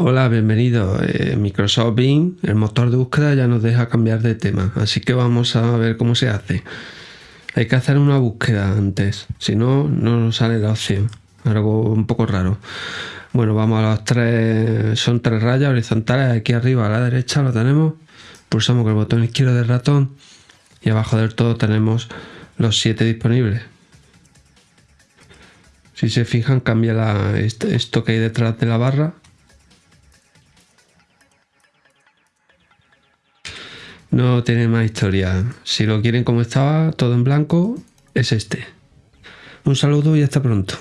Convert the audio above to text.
Hola, bienvenido. Eh, Microsoft Bing, el motor de búsqueda ya nos deja cambiar de tema, así que vamos a ver cómo se hace. Hay que hacer una búsqueda antes, si no, no nos sale la opción. Algo un poco raro. Bueno, vamos a los tres, son tres rayas horizontales, aquí arriba a la derecha lo tenemos. Pulsamos con el botón izquierdo del ratón y abajo del todo tenemos los siete disponibles. Si se fijan, cambia esto que hay detrás de la barra No tiene más historia. Si lo quieren como estaba, todo en blanco, es este. Un saludo y hasta pronto.